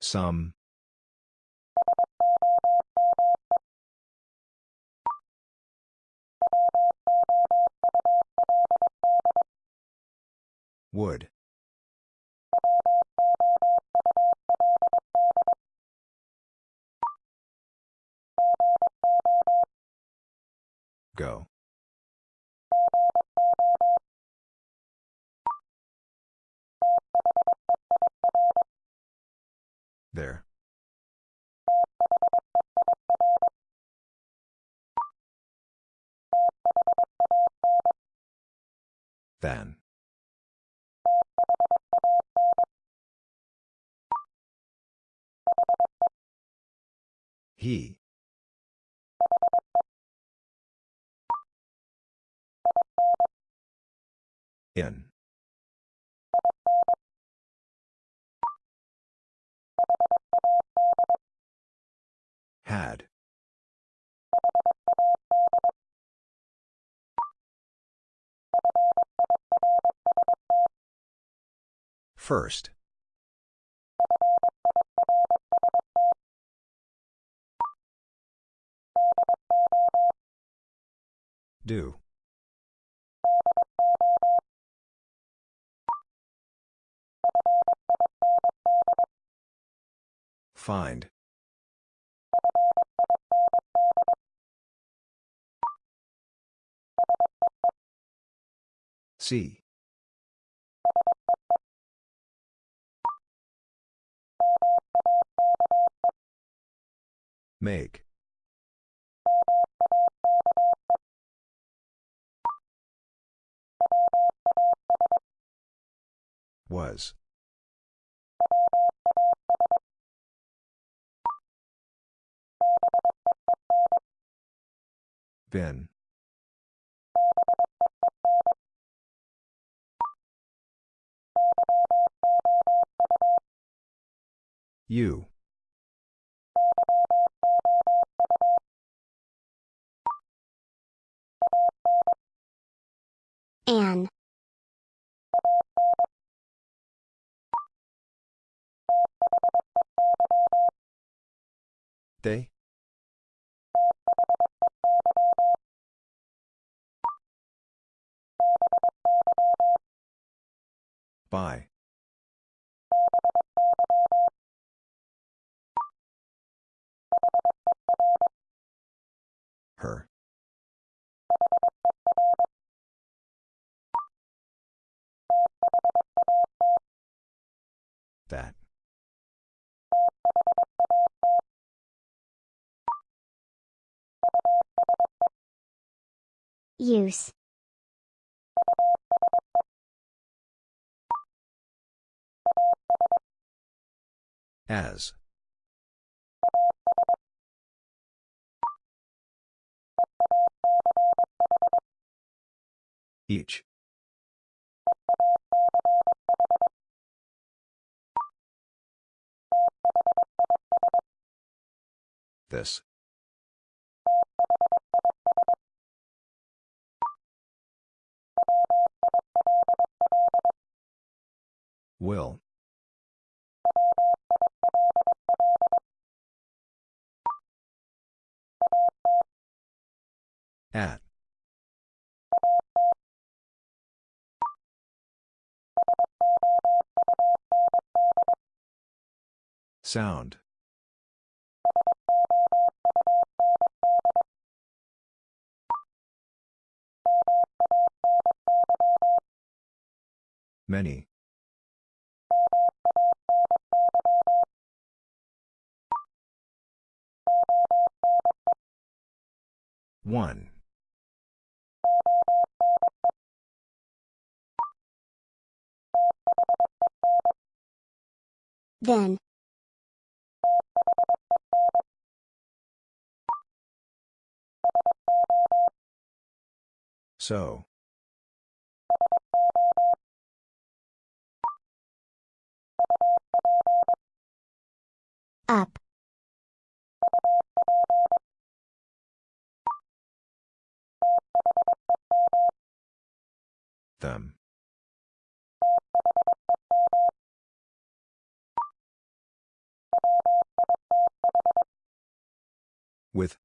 Some. Would. Go. There. Then. He. In. Had. First. Do. Find. See. Make. Was. Been. You. Anne. They? By. Her. That. Use. As. Each. This. Will. At. Sound. Many. One. Then. So. Up. Them. With.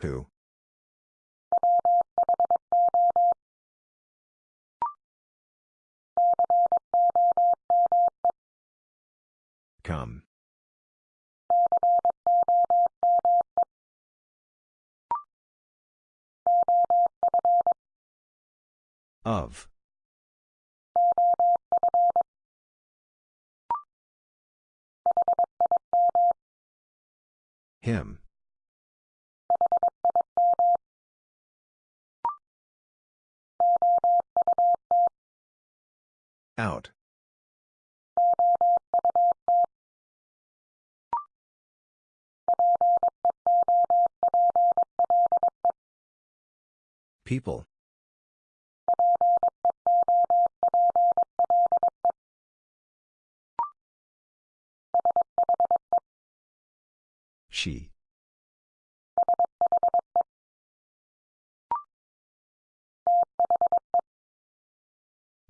Who? Come. Of. Him. Out. People. She.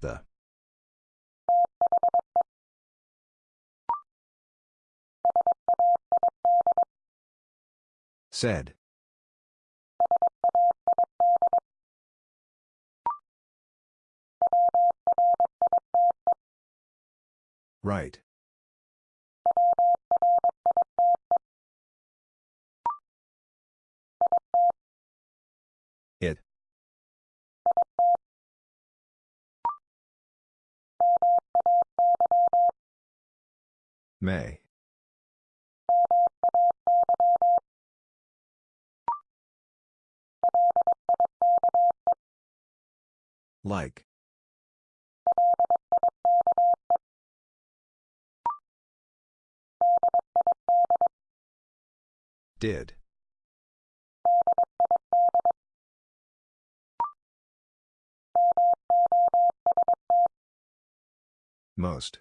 The. Said. Right. It. May. Like. Did. Most.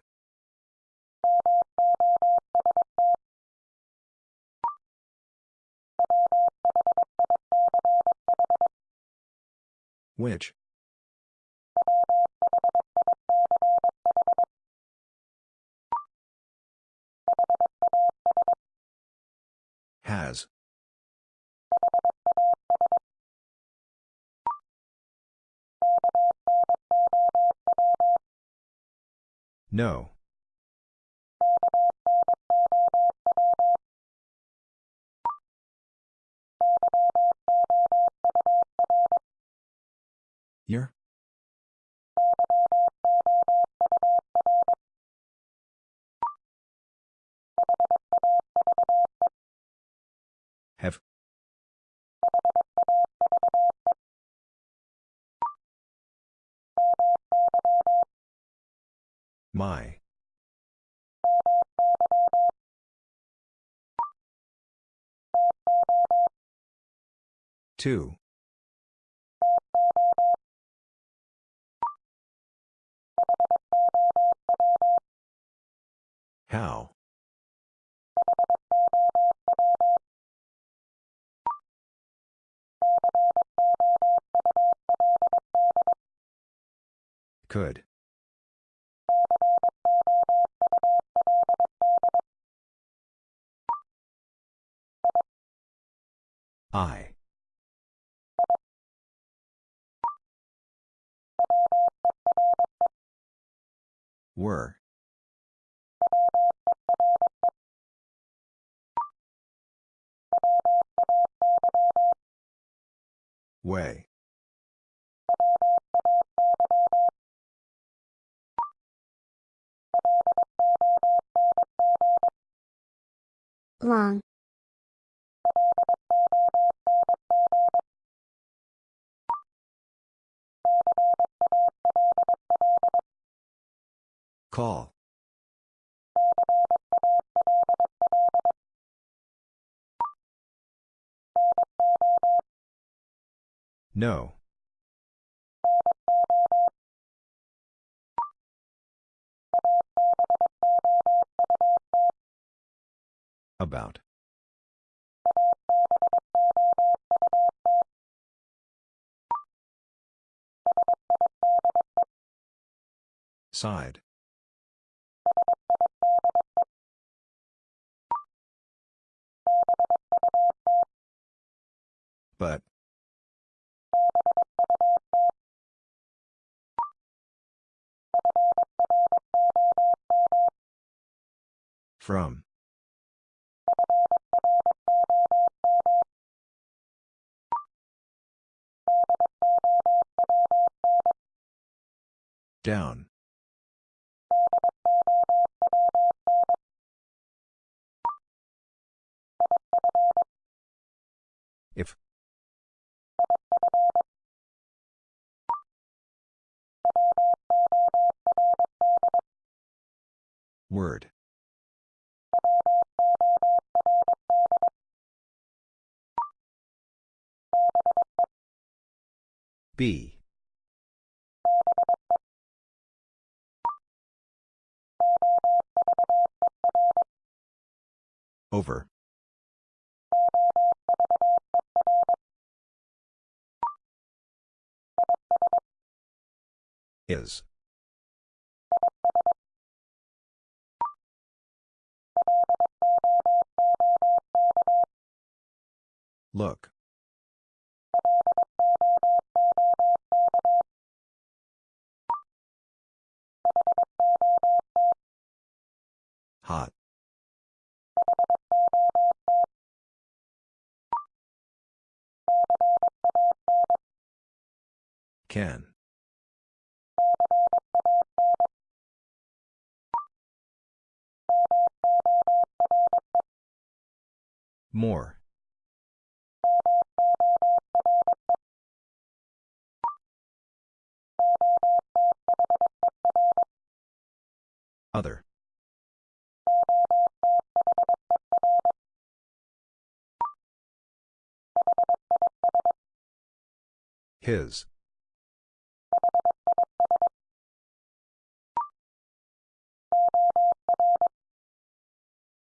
Which? Has. No. Year? Have. My. Two. How? Could. I. Were. Way. Long, Call. No. About. Side. But. From. Down. If. Word. B. Over. Is. Look. Hot. Can. More. Other. His.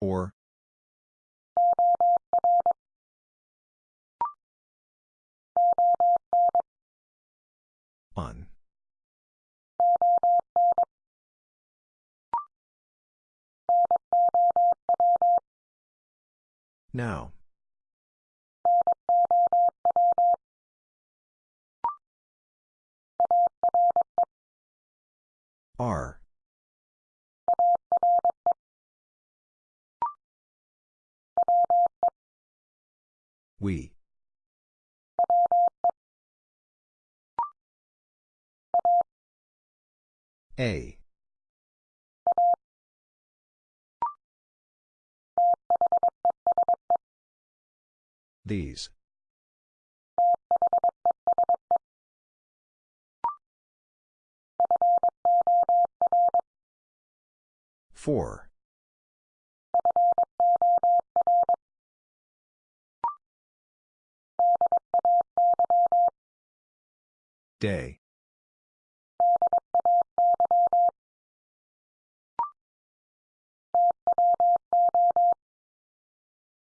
Or. On. Now. R. We. A. These. Four. Day.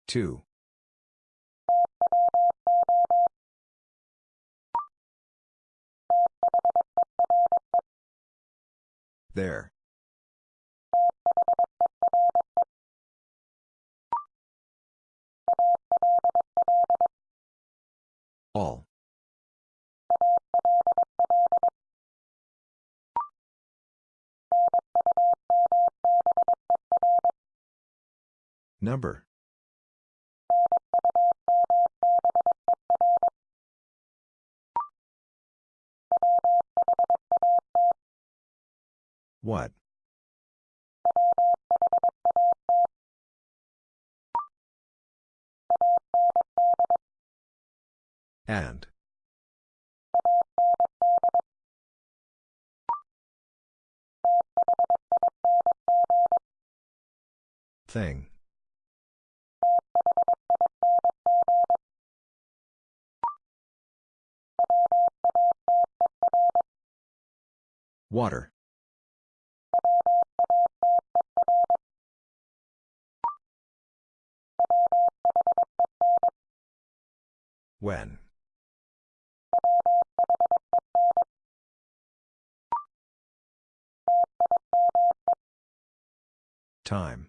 Two. There. All. Number. What? And. Thing. Water. When? Time.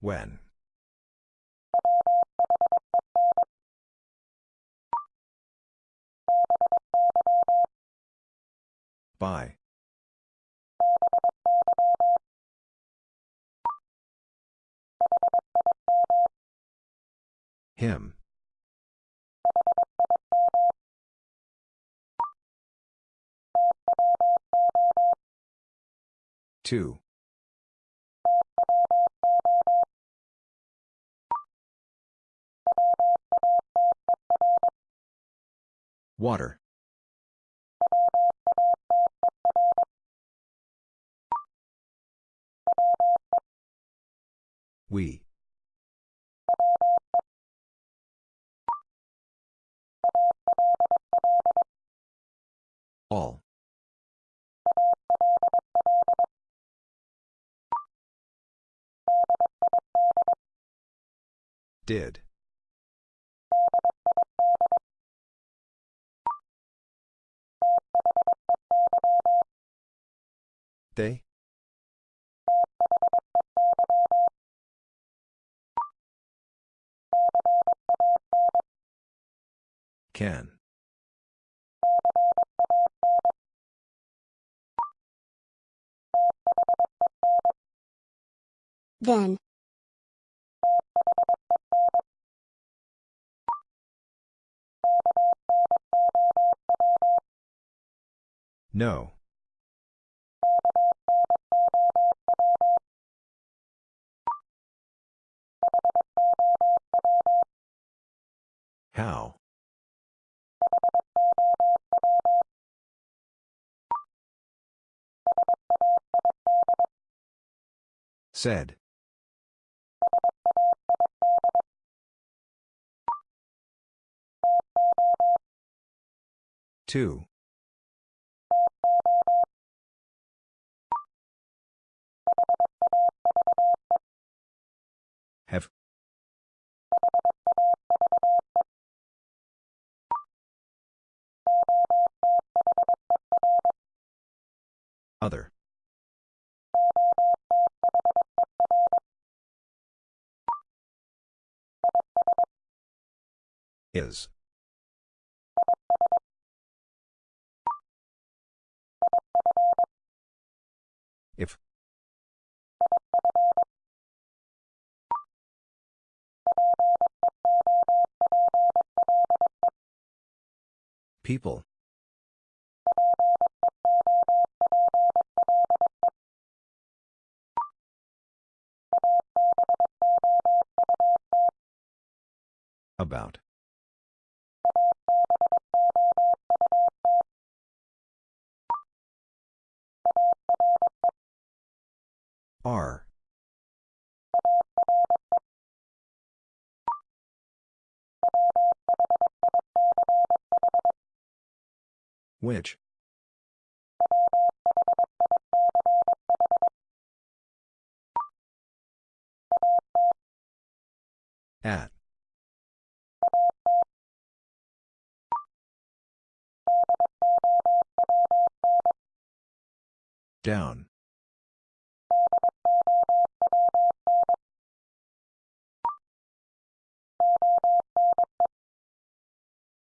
When. By. Him. Two. Water. We. All. Did. They? Can. Then. No. How? Said. Two. Have. Other. Is. If. People. About. Are. Which? At. Down.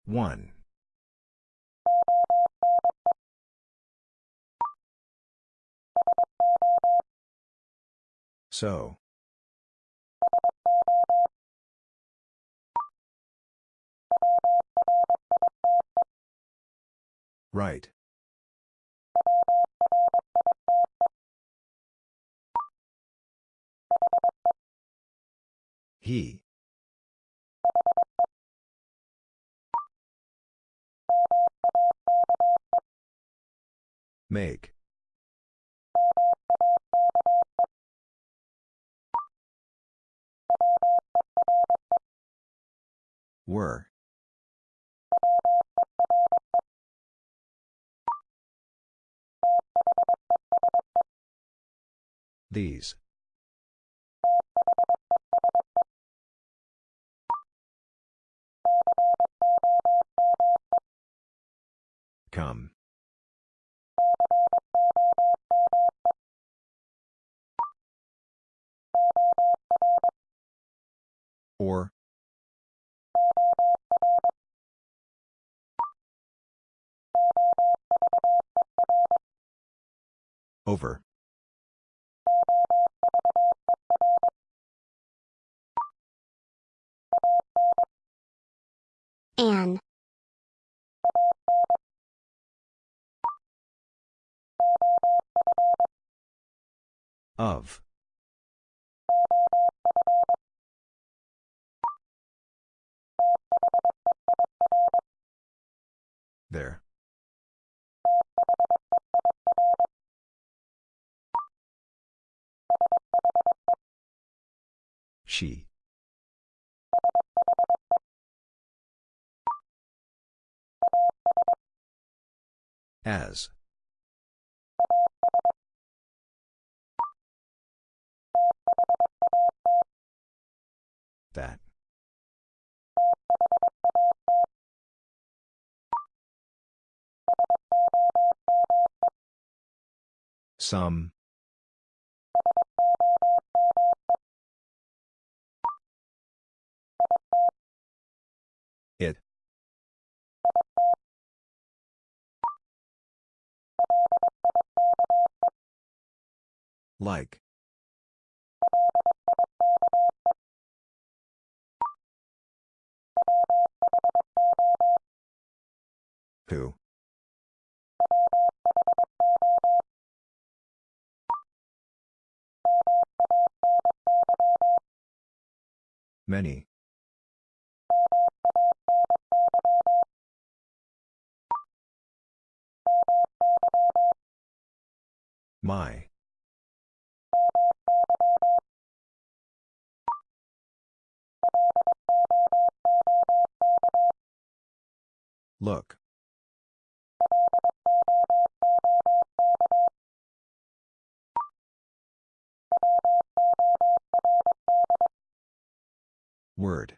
One. So. Right. He. Make. Were. These. Come. Or. Over. An. Of. There. She. As. That. Some. It. Like. Who? Many. My. Look. Word.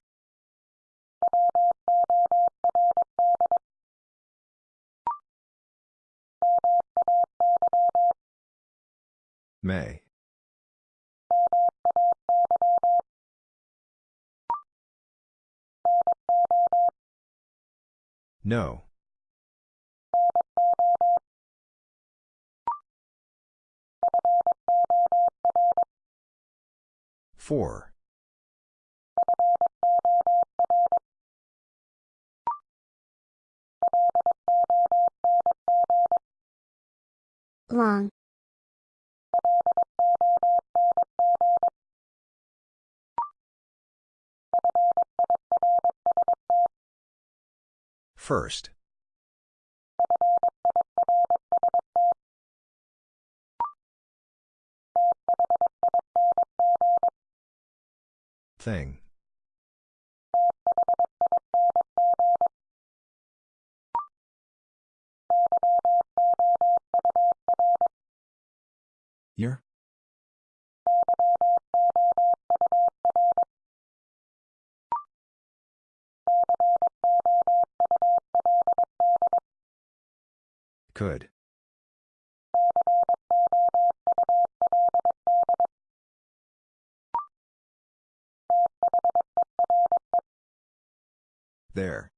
May. No. Four. Long. First. Thing. Year? Could. There.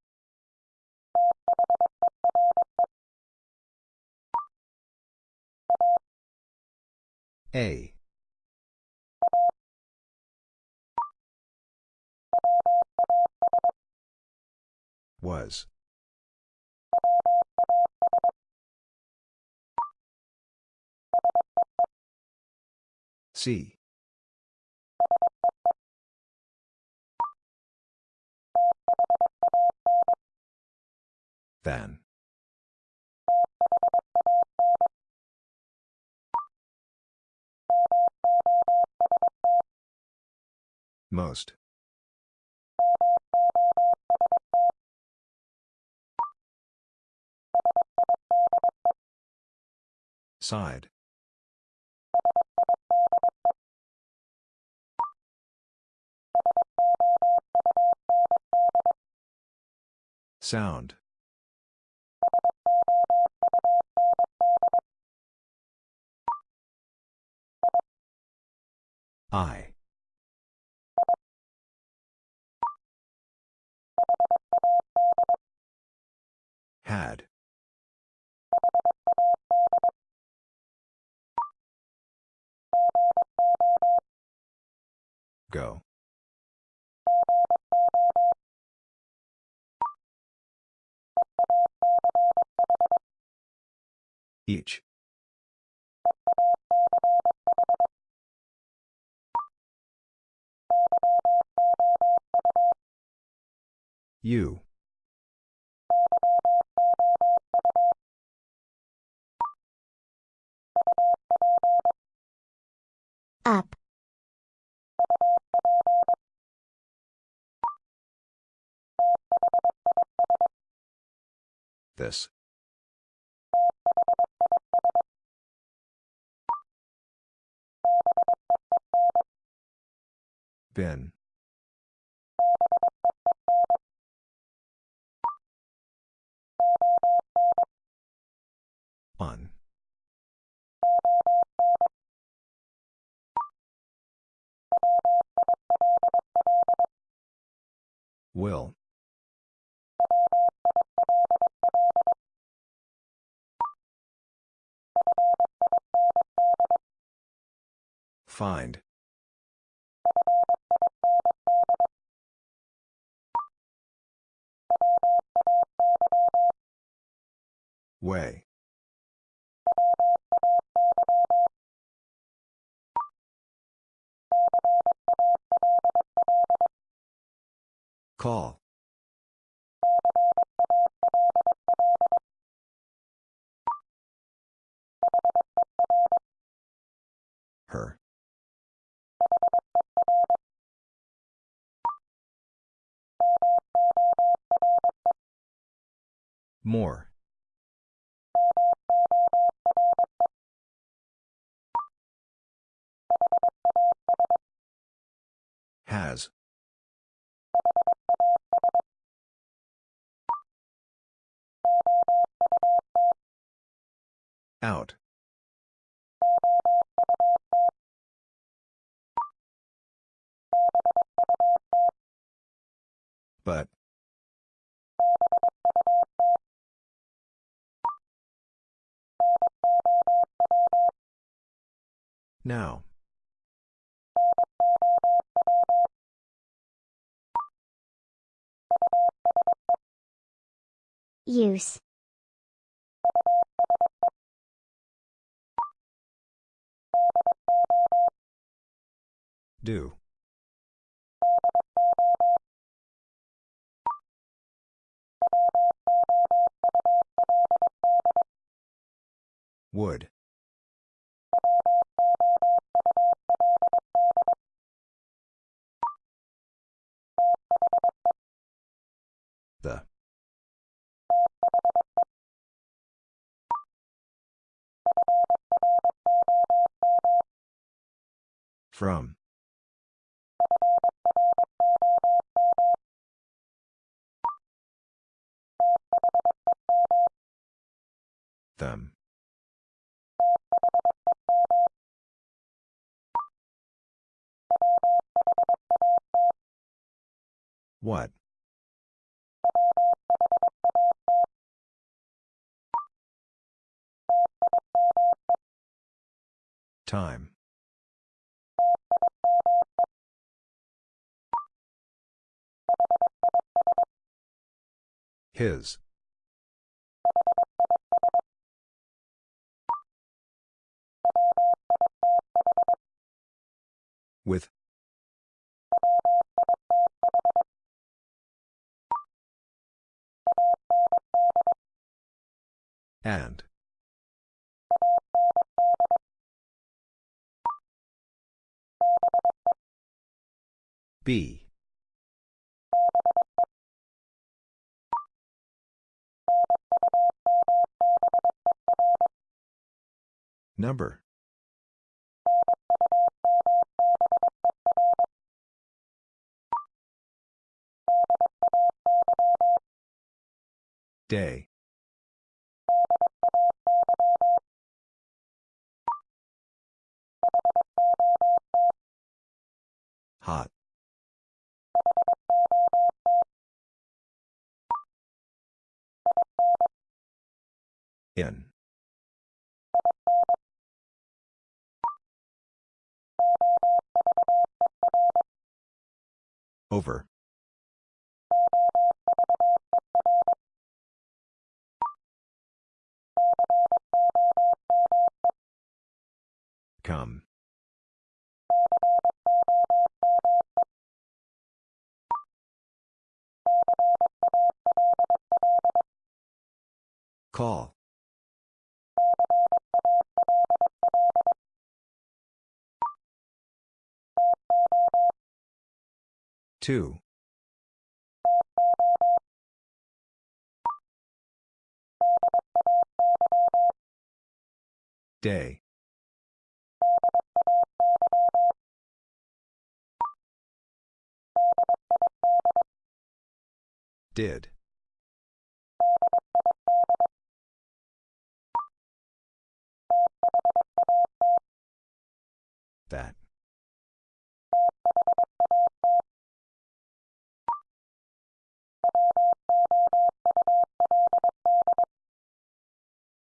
A. Was. See. Than. Most. Side. Sound. I. Had. Go. Each. You. Up. This. Been. On. Will. Find. Way. Call. Her. More. Has. Out. But. Now. Use. Do. Would. The. From. Them. What? Time. His. With. And. B. Number. Day. Hot. In. Over. Come. Call. Two. Day. Did. That.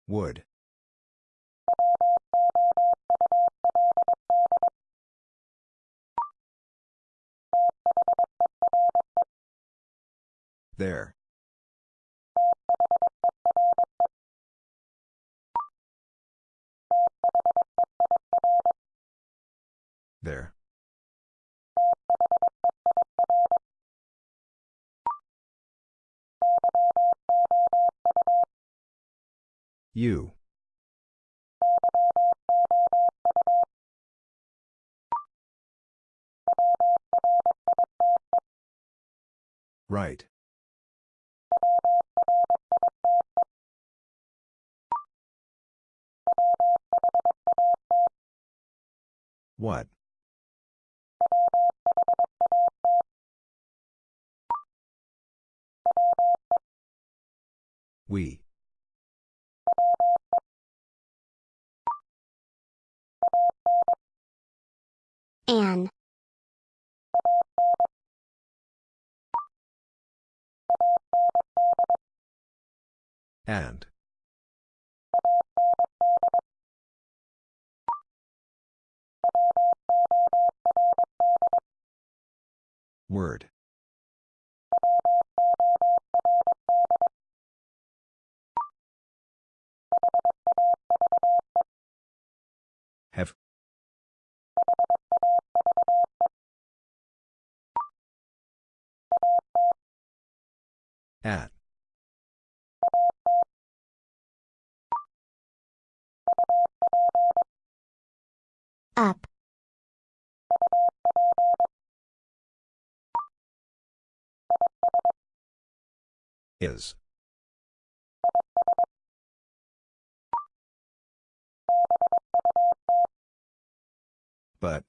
Would. There. There. You. Right. What? We. An. And. Word. Have. At. Up. Is. But.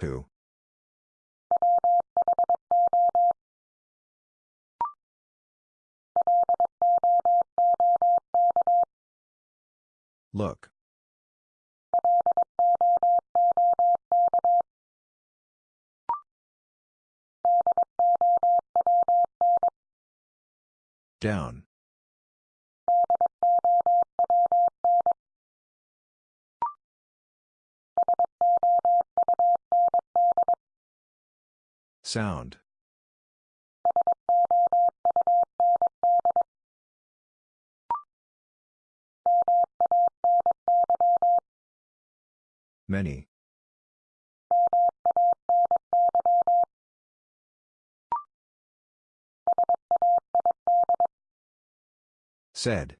Who? Look. Down. Sound. Many. Said.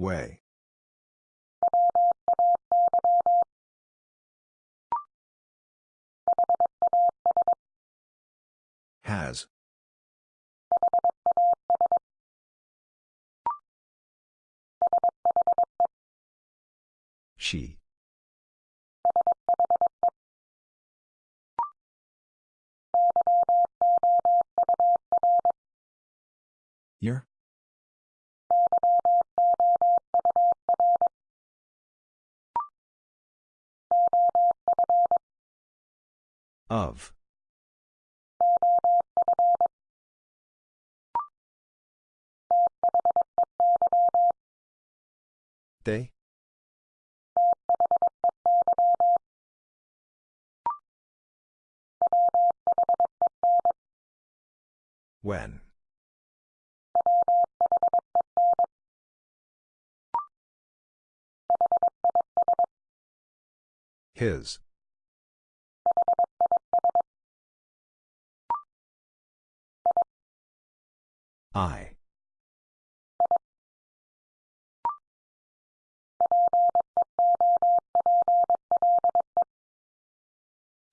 Way. Has. She. Year? Of. They? When? His. I.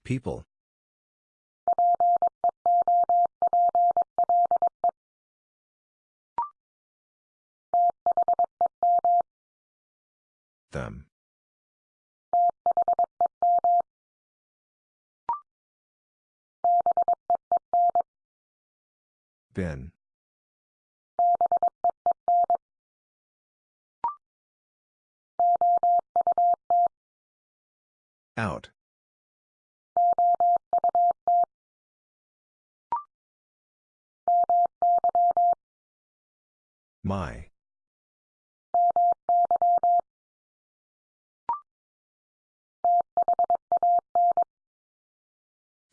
People. Them. Been. Out. My.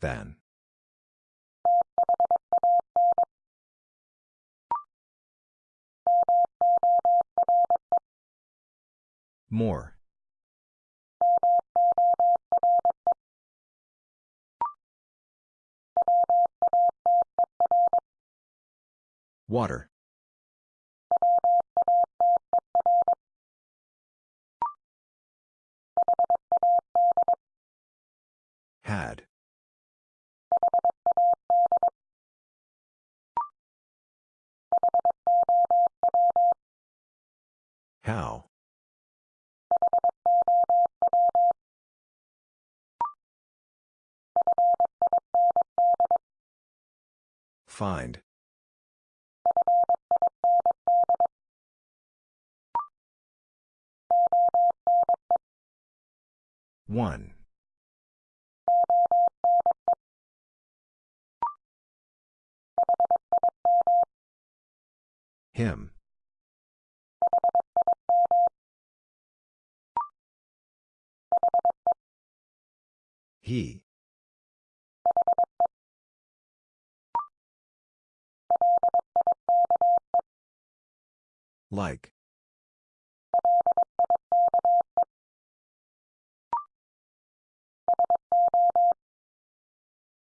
Than. More. Water. Had. How? Find. One. Him. He. Like.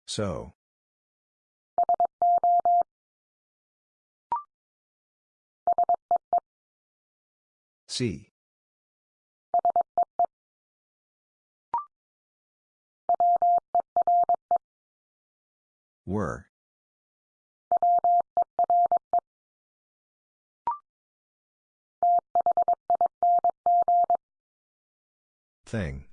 So. See. Were. Thing.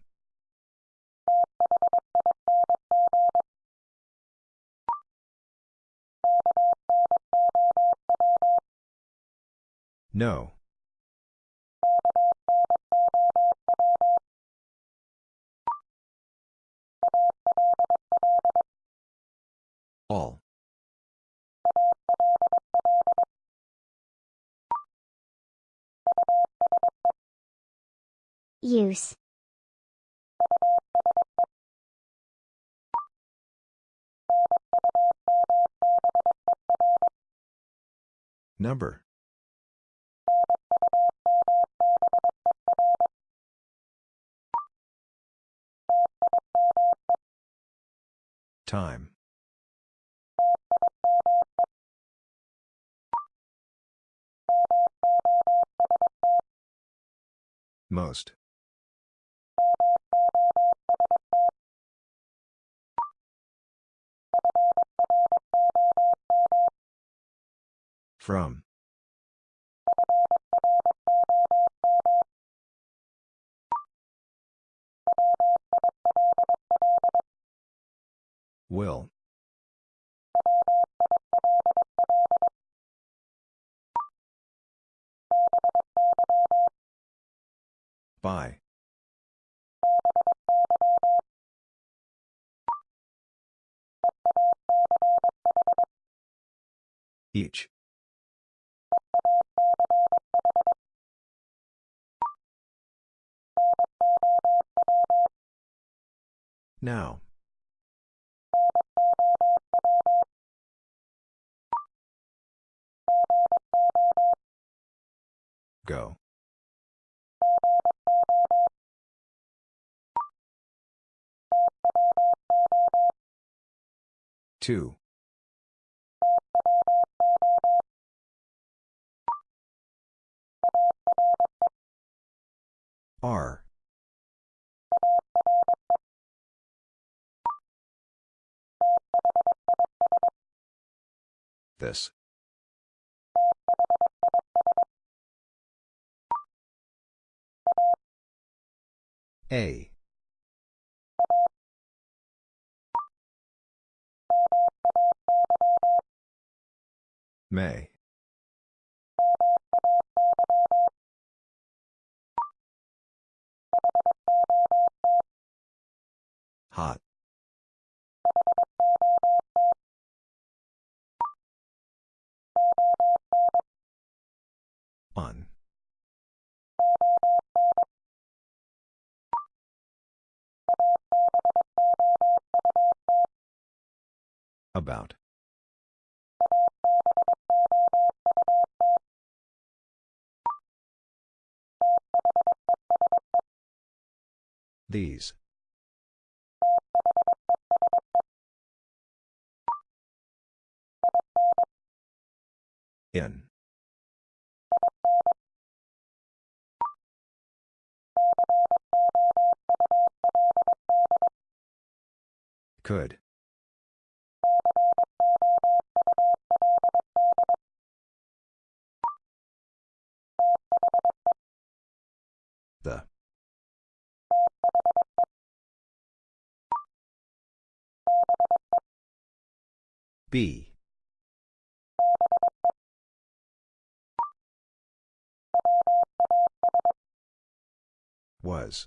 No. All. Use. Number. Time. Most. From. Will. By. Each. Now. Go. Two. R. This. A. May. Hot. On. About. These. In. Could. The. B. Was.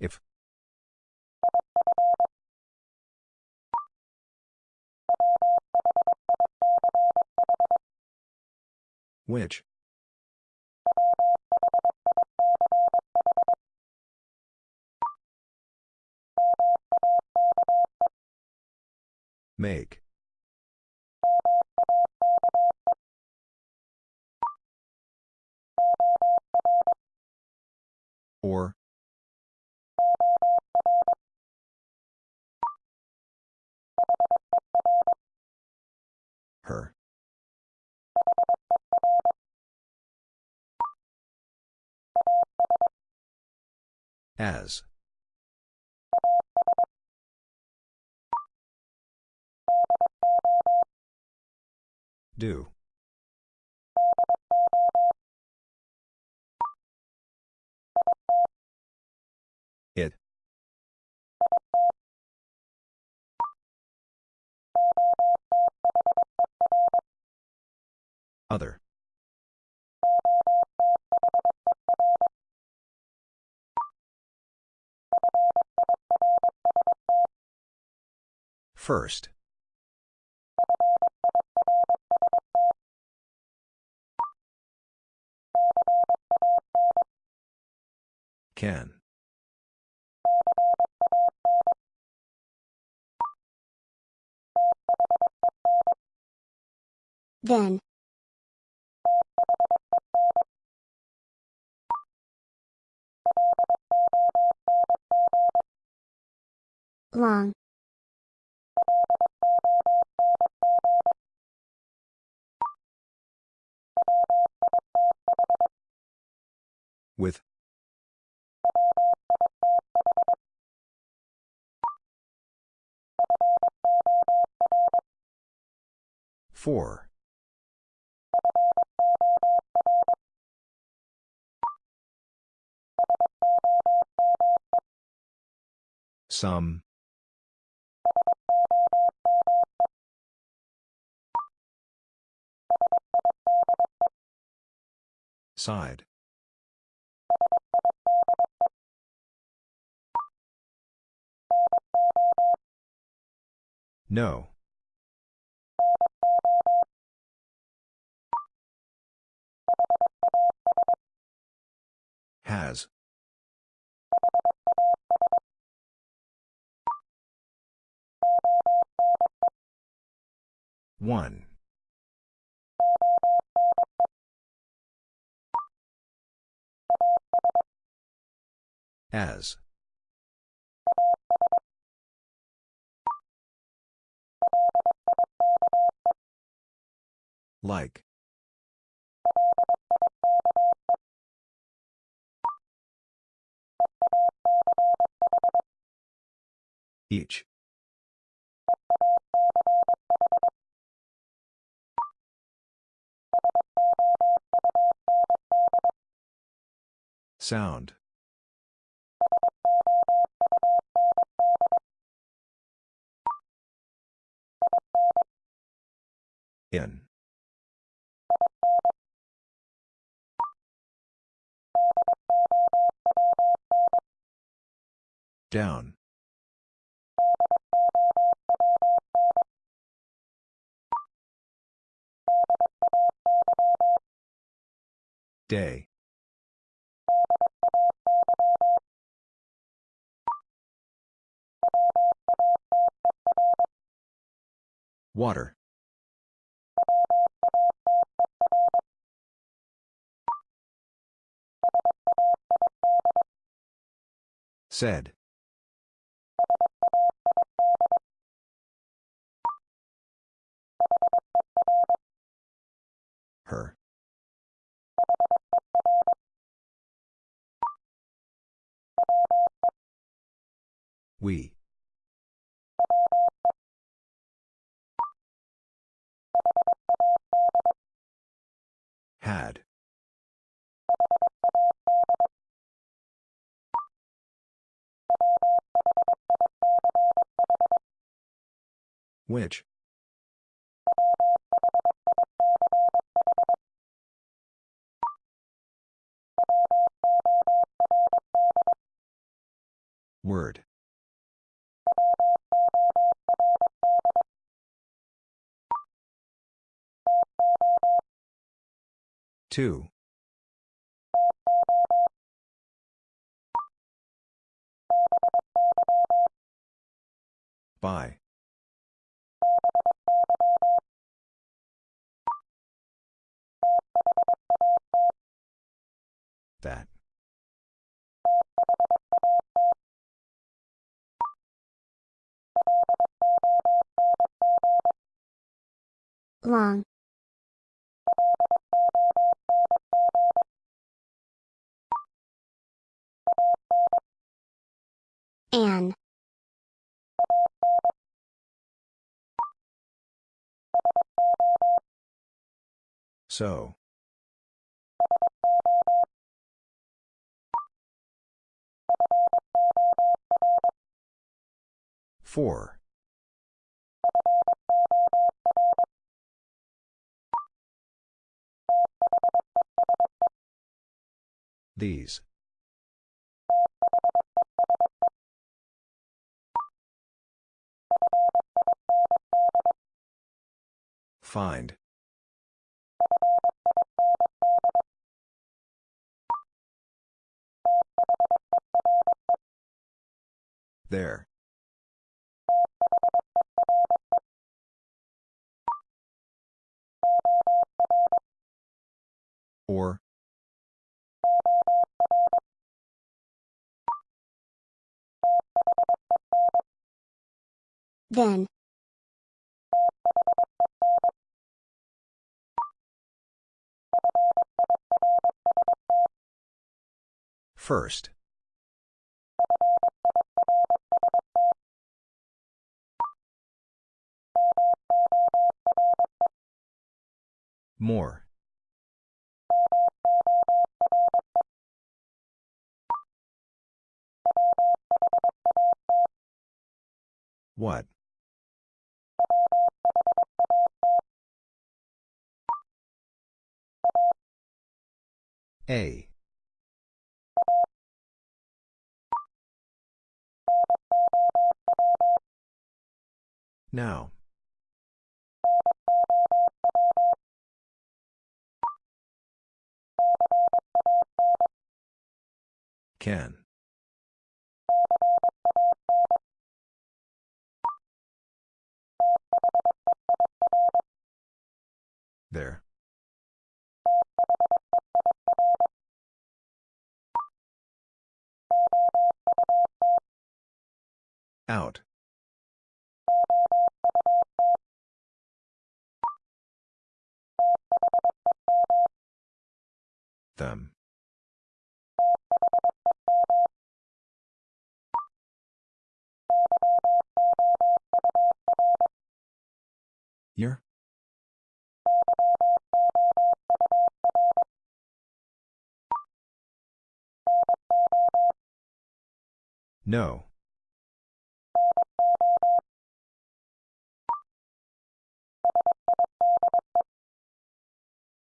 If. Which? Make. Or. Her. As. Do. Other. First. Can. Then. Long. With. Four. Some. Side. No. Has. One. As. Like. Each. Sound. In. Down. Day. Water. Said. Her. We. Had. Which? Word. Two. By. That. Long. An. So. Four. These. Find. There. Or. Then. First. More. What? A. Now. Can. There. Out. Them. Your? No.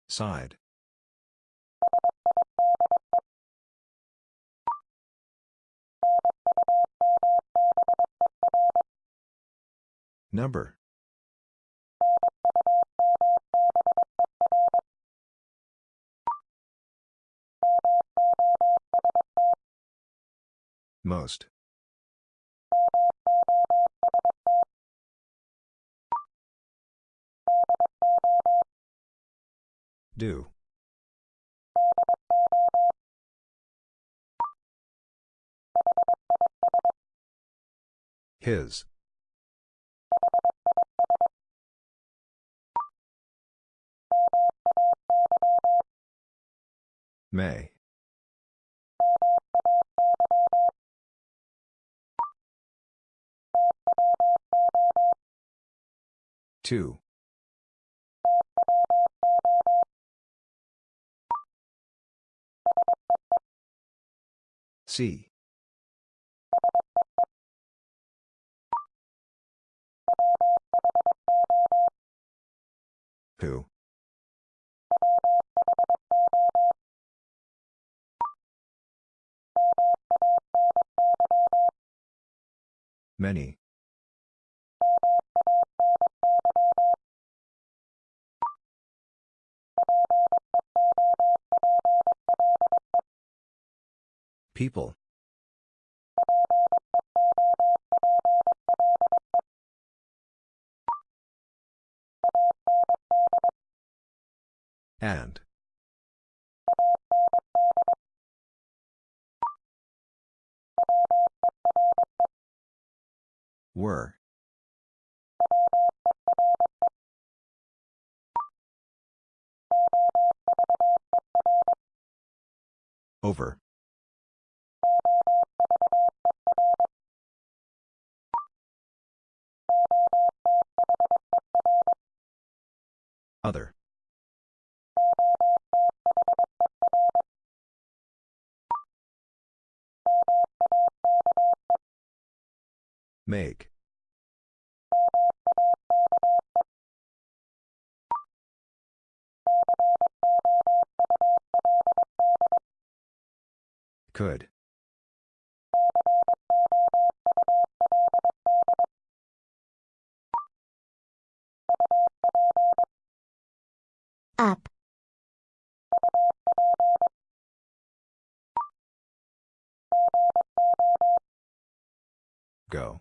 Side. Number. Most. Do. His. May. Two. C. Who? Many. People. And. Were. Over. Other. Make. Could. Up. Go.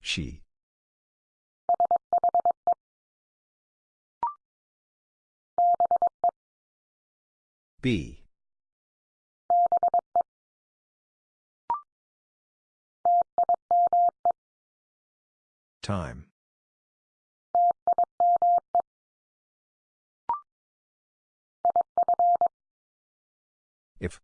She. B. Time. If.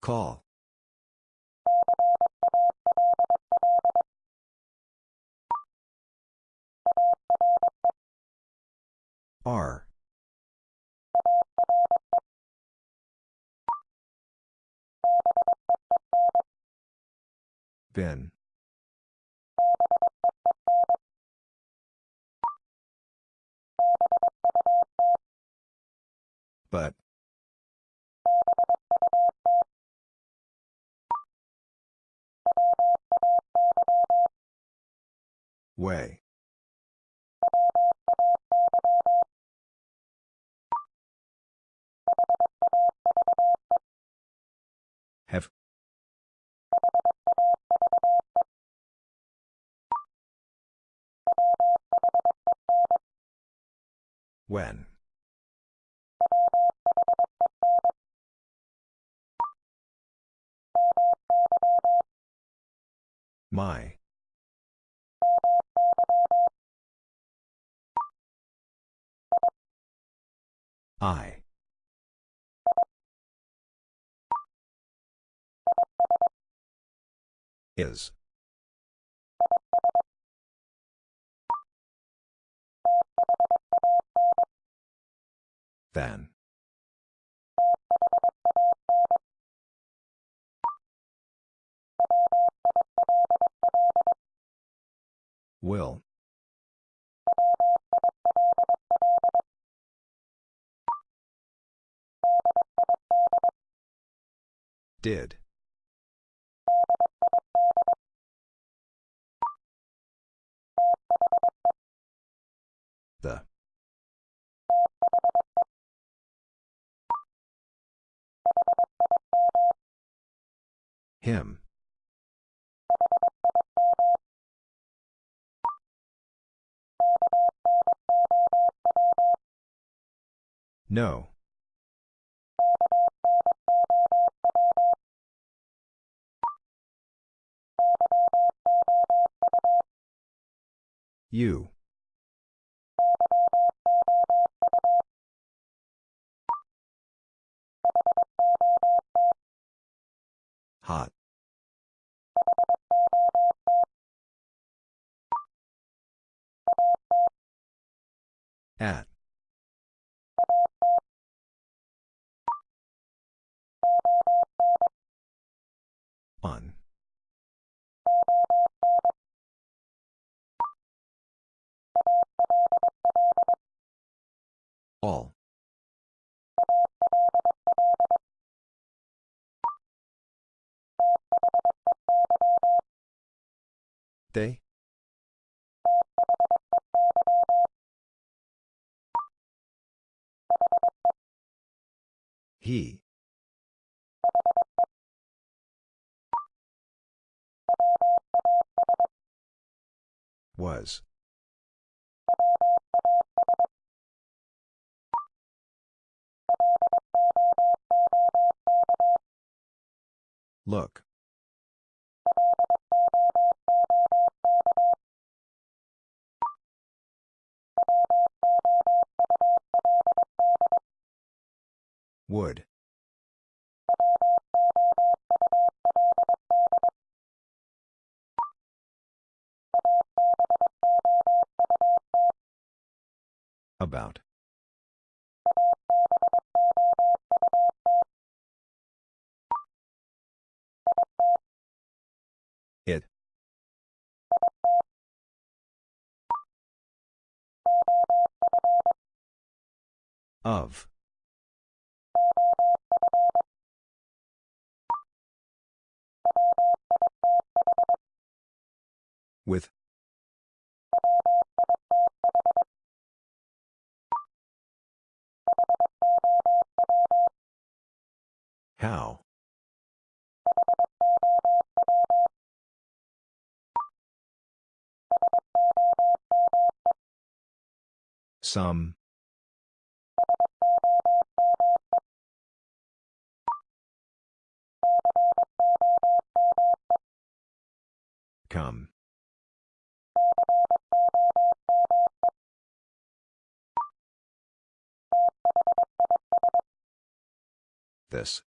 Call. R. Ben. But. Way. Have. When. My. I. Is. Than. Will. Did. The. Him. No. You. Hot. At. On. All. They? He. Was. Look. Would. About. It. Of. With. How? Some. Come. This.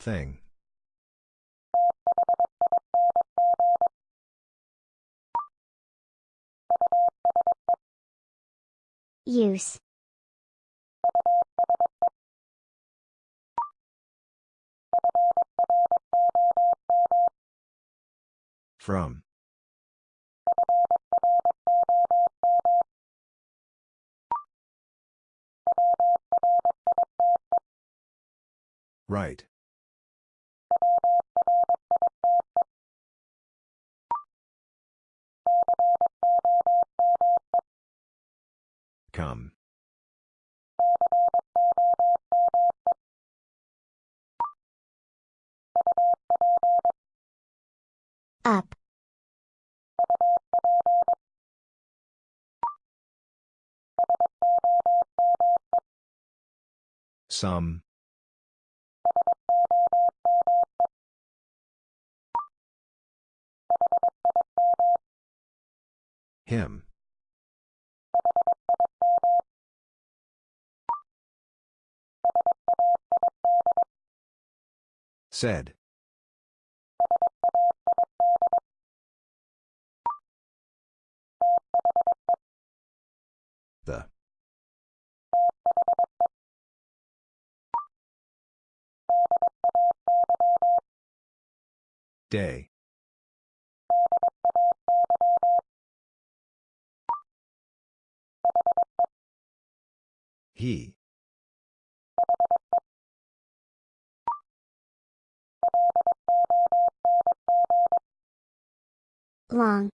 Thing. Use. From. Right. Come. Up. Some. Him. Said. The. Day. He. Long.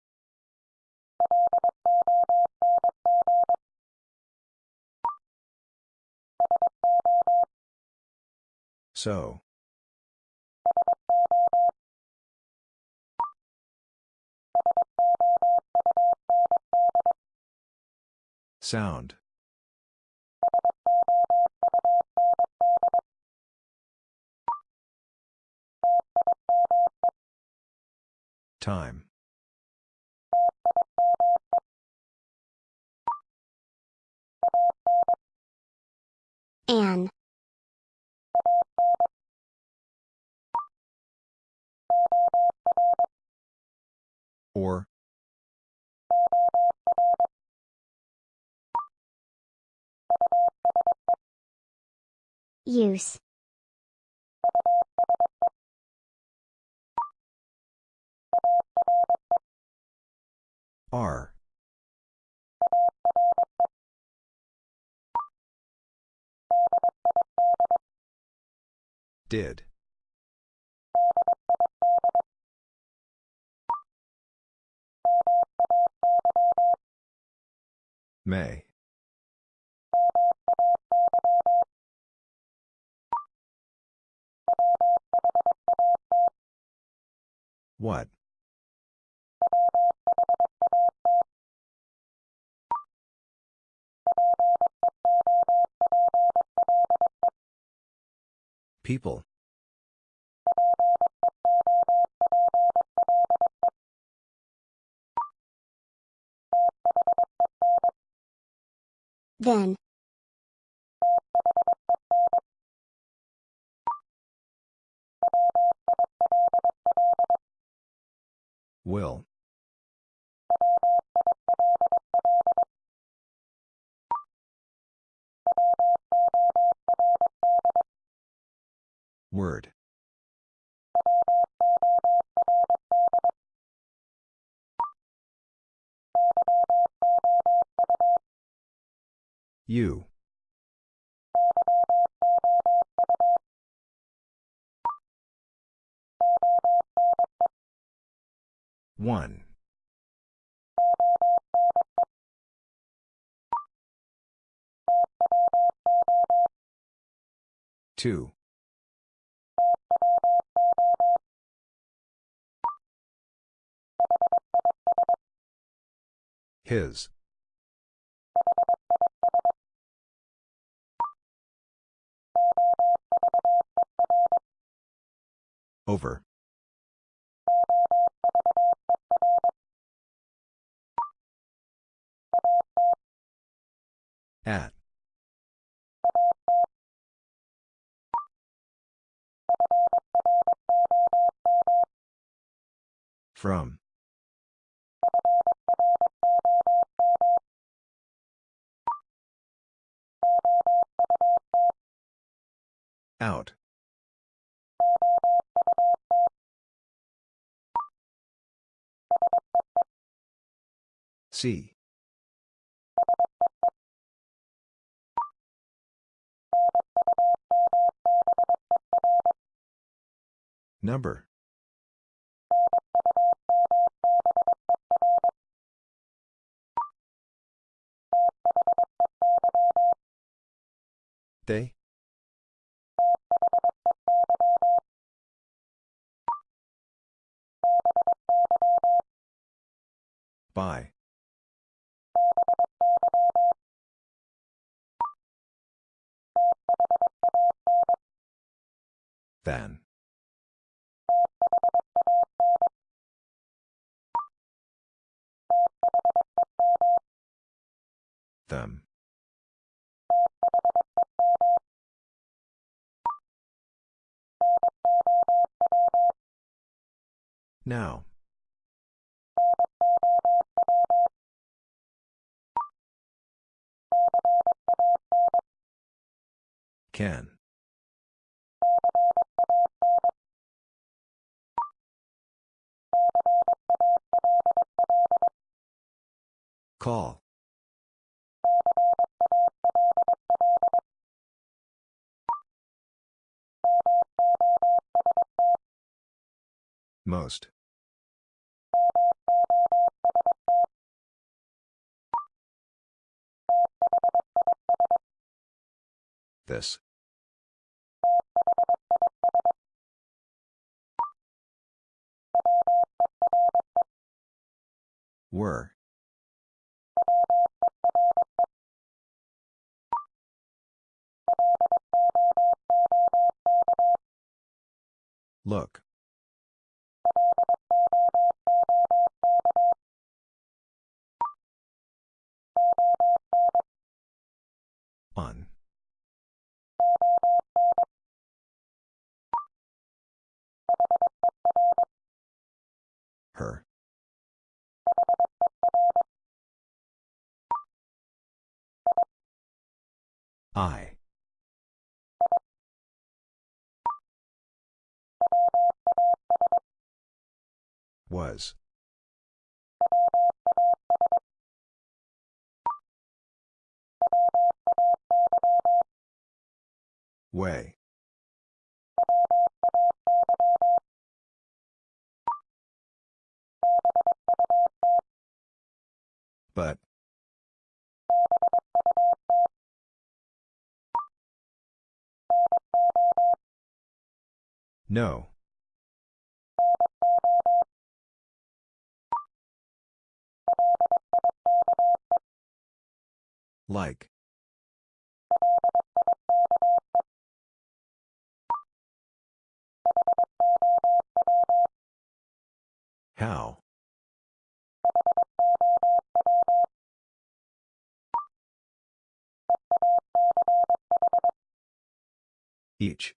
So. Sound. Time. An. Or. Use. Are. Did. May. What? People. Then. Will. Word. You. One. Two. His. Over. At. From. Out. See. Number. They? By. Then. Them. Now. Can. Call. Most. This. Were. Look. On. Her. I. Was. Way. But. No. Like. How? Each.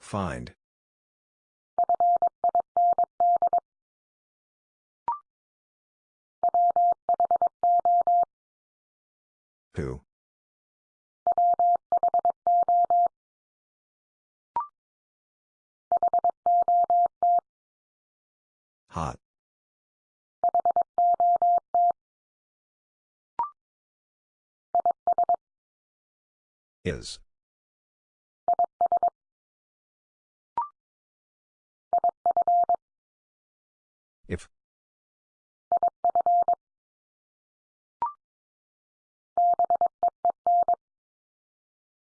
Find. Who? Hot. Is. If.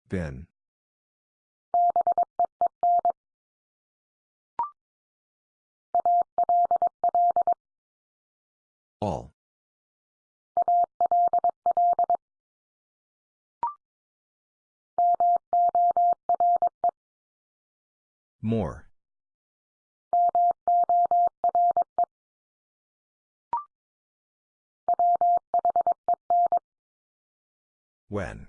Been. All. More. When.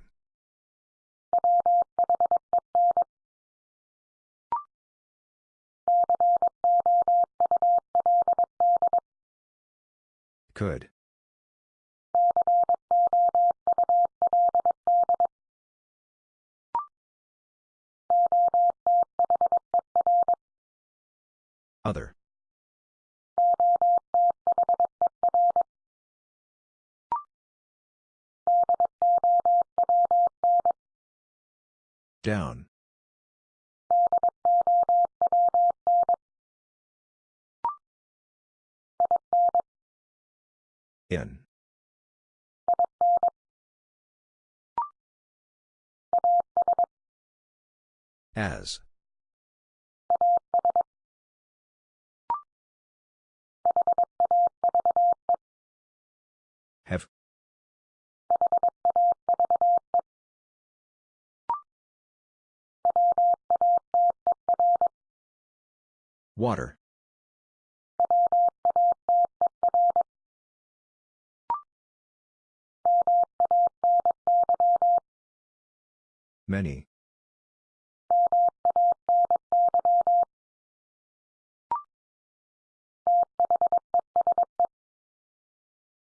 Could. Other. Down. In. As. Have. Water. Many.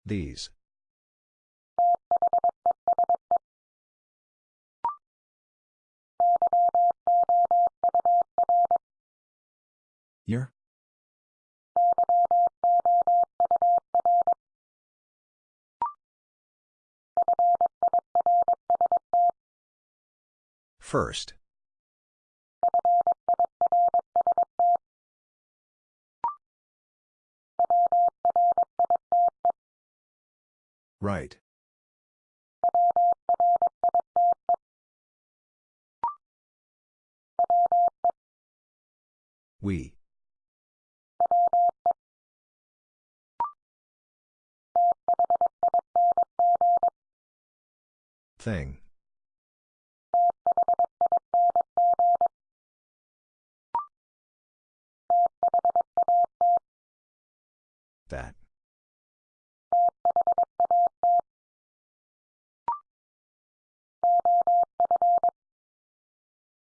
These. Your. First. Right. We. Thing. That.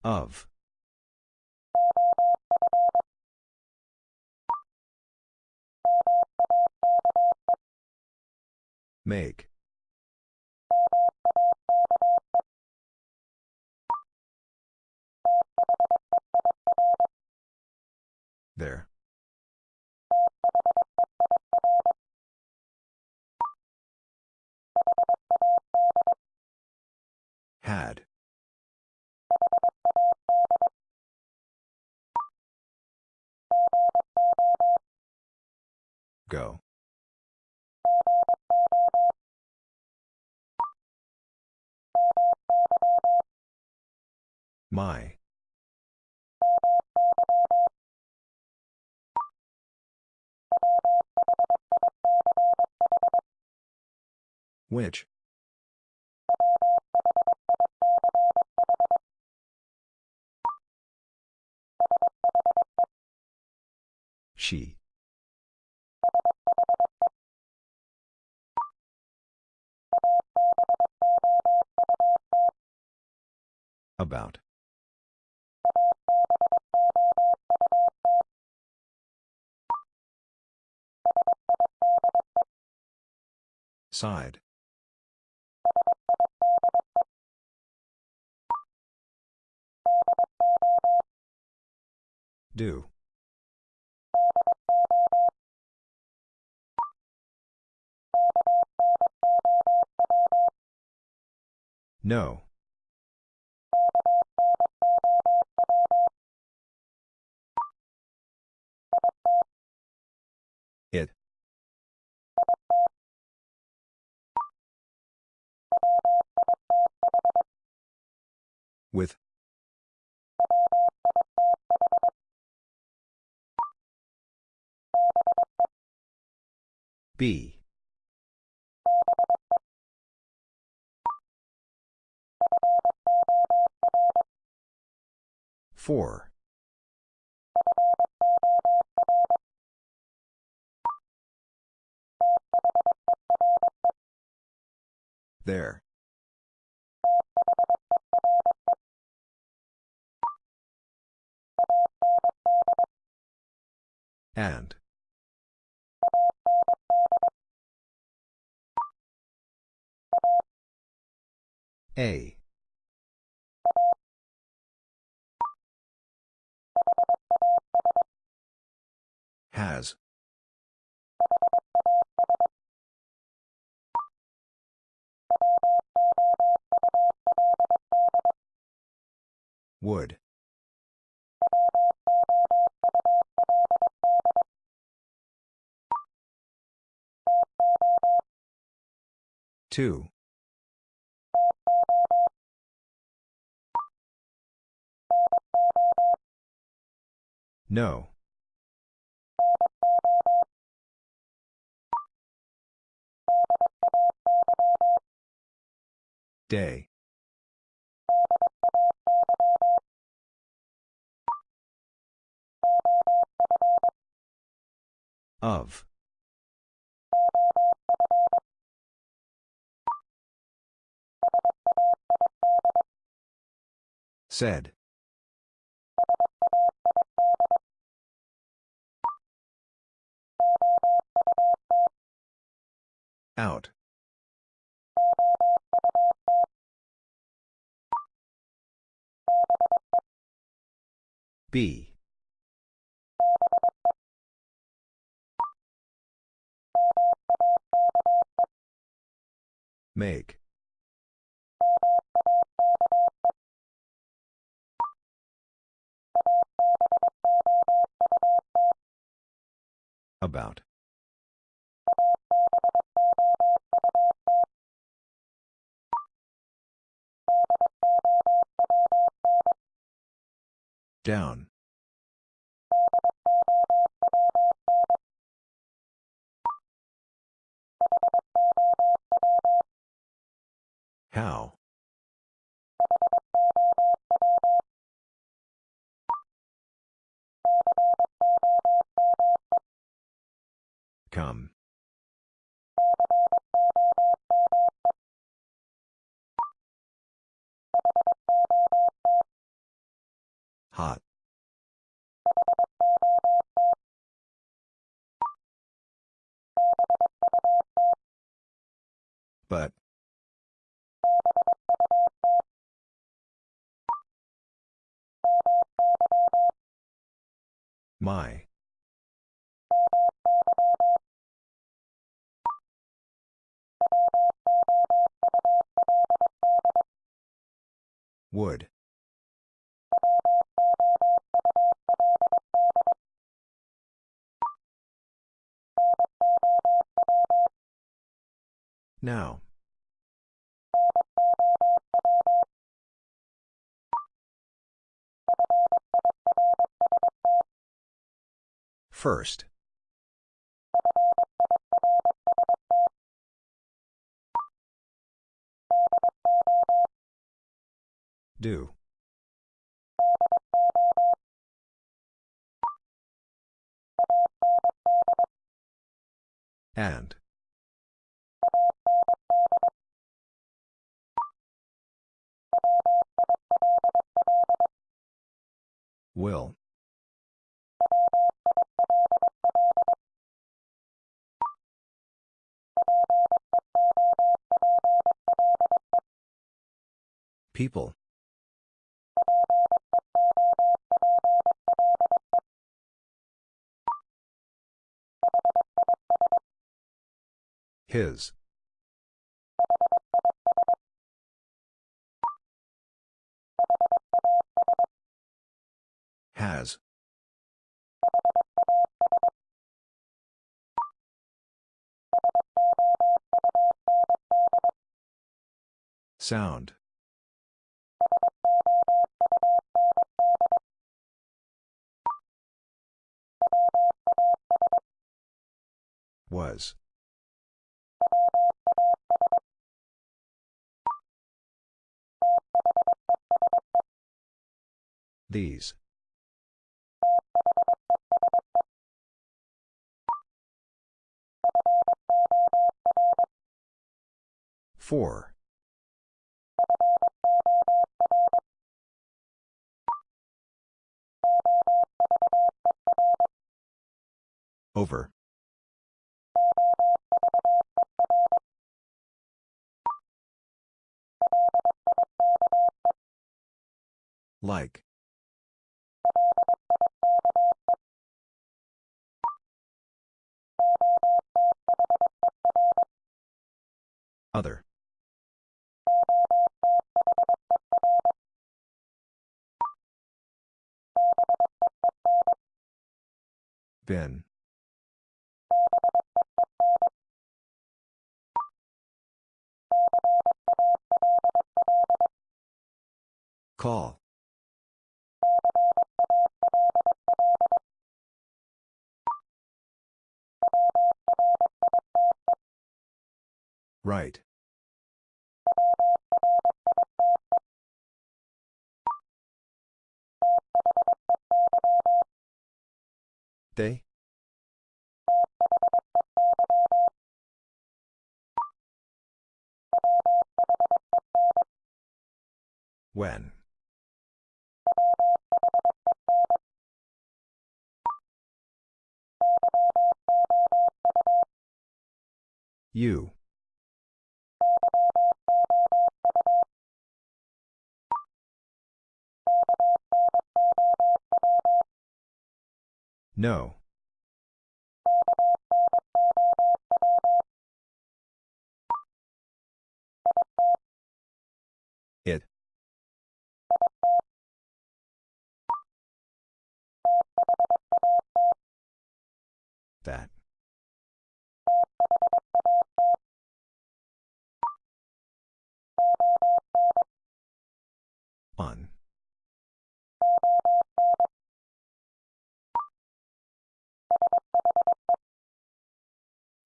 Of. Make. There. Had. Go. My. Which? She. About. Side. Do. No. It. With. B. Four. There. And. A. Has. Would. Two. No. Day. Of. Said. Out. B. Make. About. Down. How? Come. Hot. But. My. Would. Now. First. Do. And. Will. People. His. Has. Sound. Was. These. Four. Over. Like. Other. Bin. Call. Right. They? When? You. No. It. That. On.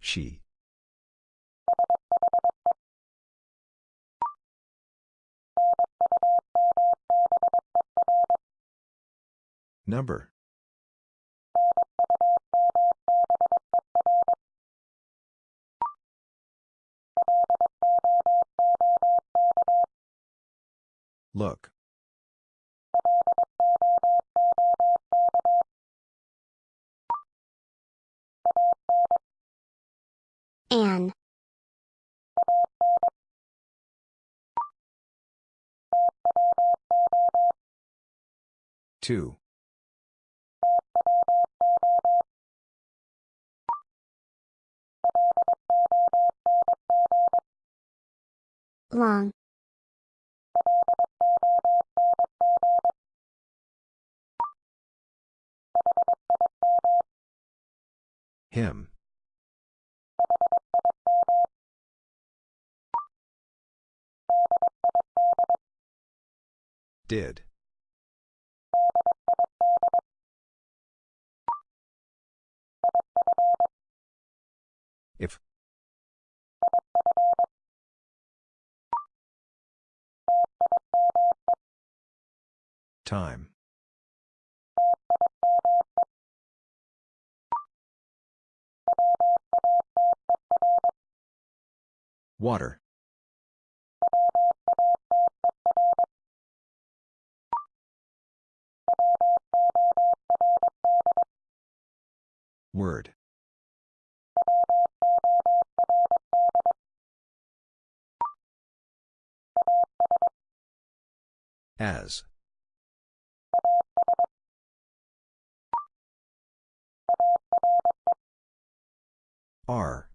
She. Number. Look. An. Two. Long. Him. Did. If. Time. Water. Word. As. Are.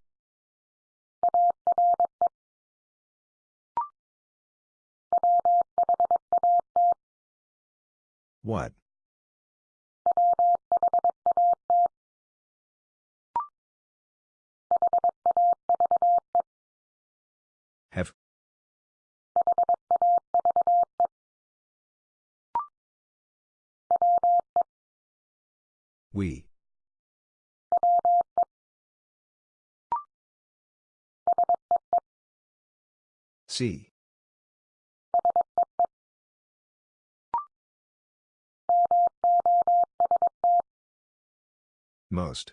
What? Have. We. See. Most.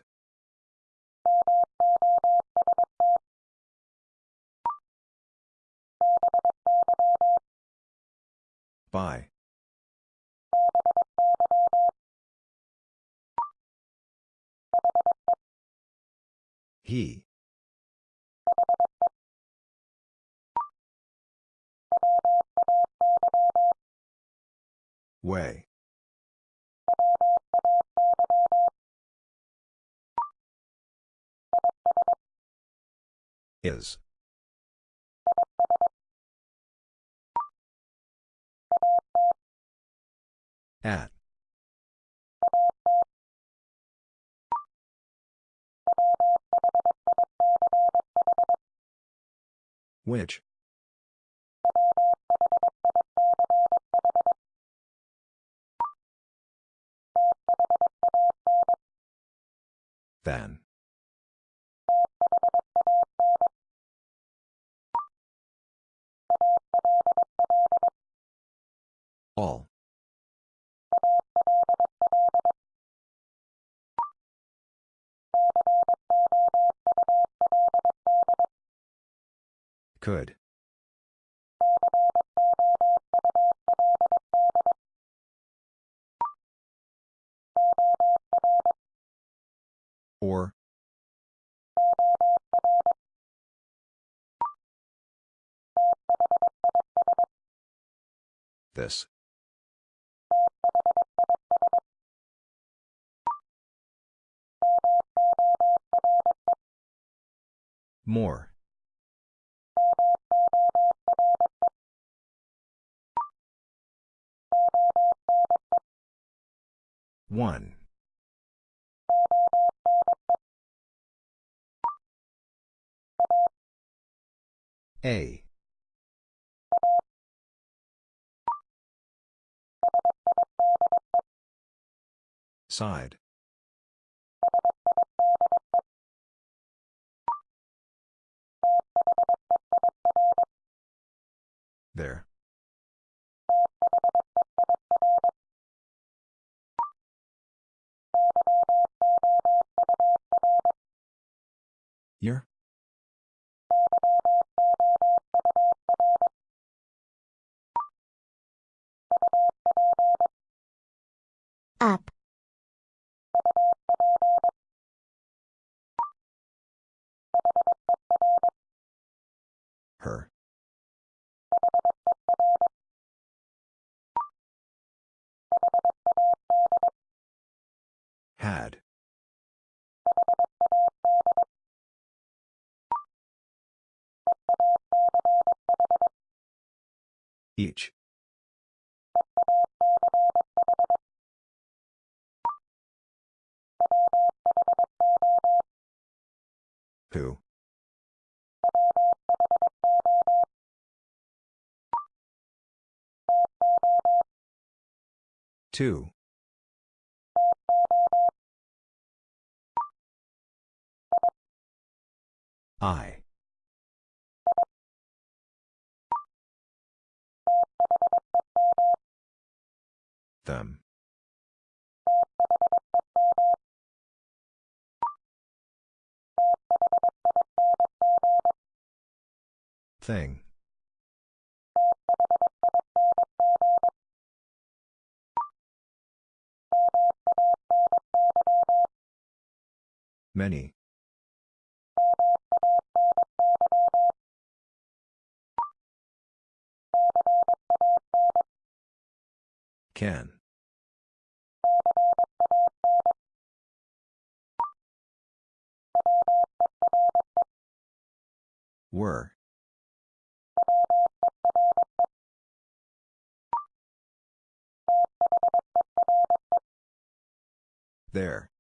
By. He. Way. Is. At. Which? Than. All. Could. Or. This. More. One. A. Side. There. Year? Up. Her. Had. Each. Who? Two. I. Them. Thing. Many. Can. Were. There.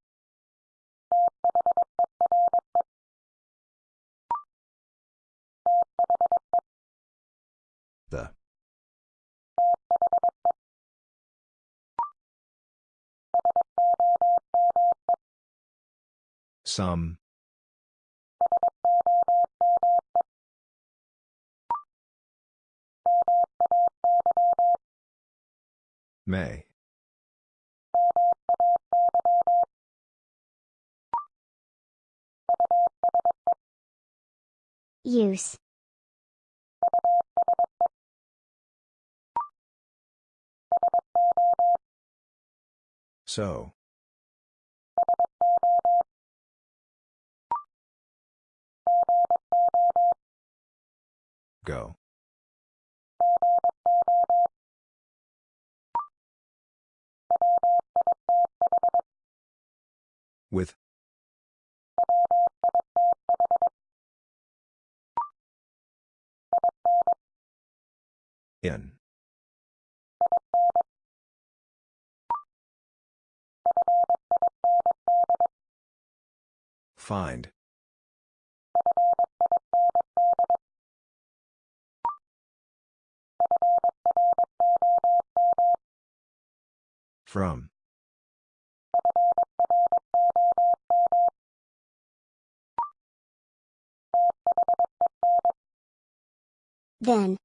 The. Some. May. Use. So. Go. With. In. Find. From. Then.